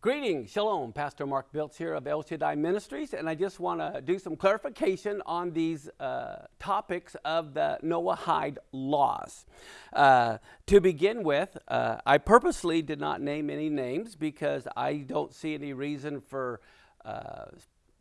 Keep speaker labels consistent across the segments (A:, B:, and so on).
A: Greetings, Shalom. Pastor Mark Biltz here of El Shaddai Ministries, and I just want to do some clarification on these uh, topics of the Noahide laws. Uh, to begin with, uh, I purposely did not name any names because I don't see any reason for uh,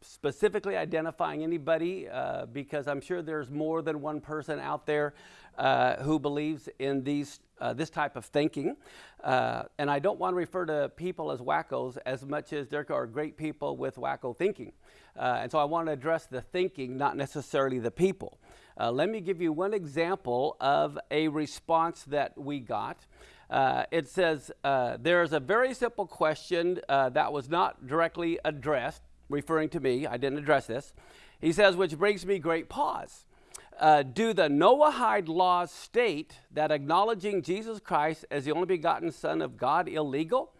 A: specifically identifying anybody uh, because I'm sure there's more than one person out there uh, who believes in these uh, this type of thinking. Uh, and I don't want to refer to people as wackos as much as there are great people with wacko thinking. Uh, and so I want to address the thinking, not necessarily the people. Uh, let me give you one example of a response that we got. Uh, it says, uh, there is a very simple question that was not directly addressed, referring to me. I didn't address this. He says, which brings me great pause uh, do the Noahide laws state that acknowledging Jesus Christ as the only begotten Son of God illegal?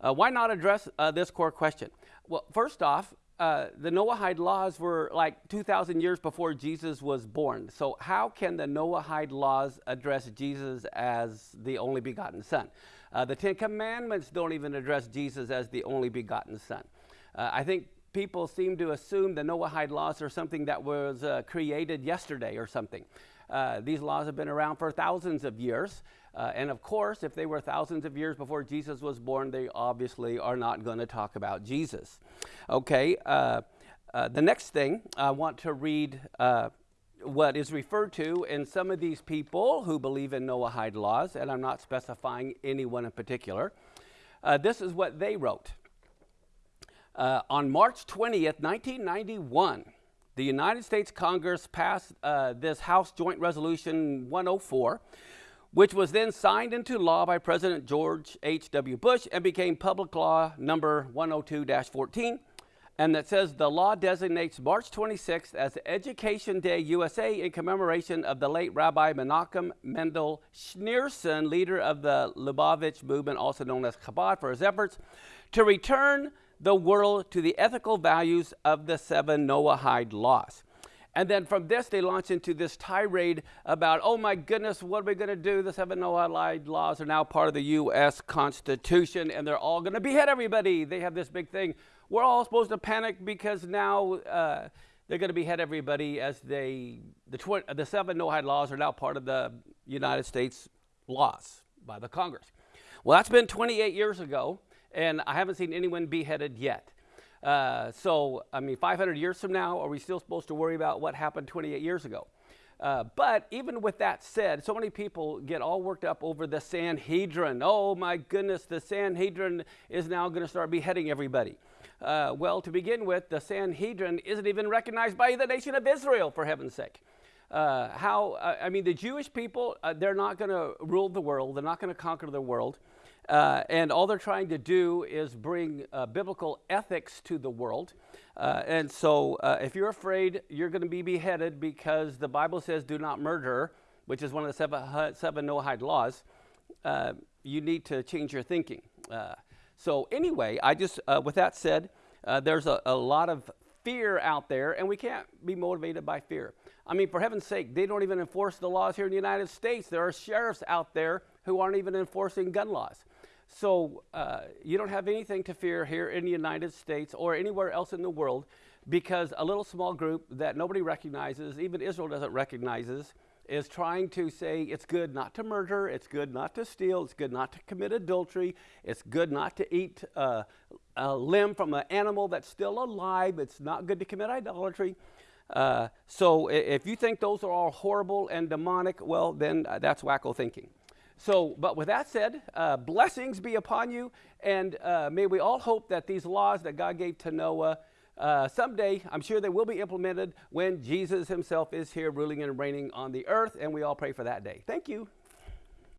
A: Uh, why not address uh, this core question? Well, first off, uh, the Noahide laws were like 2,000 years before Jesus was born. So how can the Noahide laws address Jesus as the only begotten Son? Uh, the Ten Commandments don't even address Jesus as the only begotten Son. Uh, I think people seem to assume the Noahide laws are something that was uh, created yesterday or something. Uh, these laws have been around for thousands of years. Uh, and of course, if they were thousands of years before Jesus was born, they obviously are not going to talk about Jesus. Okay, uh, uh, the next thing I want to read uh, what is referred to in some of these people who believe in Noahide laws, and I'm not specifying anyone in particular. this is what they wrote. Uh, on March 20th, 1991, the United States Congress passed uh, this House Joint Resolution 104, which was then signed into law by President George H.W. Bush and became Public Law number 102-14, and that says the law designates March 26th as Education Day USA in commemoration of the late Rabbi Menachem Mendel Schneerson, leader of the Lubavitch movement, also known as Chabad, for his efforts to return the world to the ethical values of the seven Noahide laws. And then from this, they launch into this tirade about, oh my goodness, what are we going to do? The seven Noahide laws are now part of the U.S. Constitution, and they're all going to behead everybody. They have this big thing. We're all supposed to panic because now uh, they're going to behead everybody as they, the, the seven Noahide laws are now part of the United States laws by the Congress. Well, that's been 28 years ago and I haven't seen anyone beheaded yet. Uh, so, I mean, 500 years from now, are we still supposed to worry about what happened 28 years ago? Uh, but even with that said, so many people get all worked up over the Sanhedrin. Oh my goodness, the Sanhedrin is now going to start beheading everybody. Uh, well, to begin with, the Sanhedrin isn't even recognized by the nation of Israel, for heaven's sake. Uh, how, uh, I mean, the Jewish people, uh, they're not going to rule the world, they're not going to conquer the world. Uh, and all they're trying to do is bring uh, biblical ethics to the world. And so if you're afraid you're going to be beheaded because the Bible says do not murder, which is one of the seven, seven Noahide laws, you need to change your thinking. So anyway, I just, with that said, there's a, a lot of fear out there, and we can't be motivated by fear. I mean, for heaven's sake, they don't even enforce the laws here in the United States. There are sheriffs out there who aren't even enforcing gun laws. So uh, you don't have anything to fear here in the United States or anywhere else in the world because a little small group that nobody recognizes, even Israel doesn't recognize, is trying to say it's good not to murder, it's good not to steal, it's good not to commit adultery, it's good not to eat uh, a limb from an animal that's still alive, it's not good to commit idolatry. Uh, so if you think those are all horrible and demonic, well, then uh, that's wacko thinking. So, but with that said, uh, blessings be upon you, and uh, may we all hope that these laws that God gave to Noah, uh, someday, I'm sure they will be implemented when Jesus himself is here ruling and reigning on the earth, and we all pray for that day. Thank you.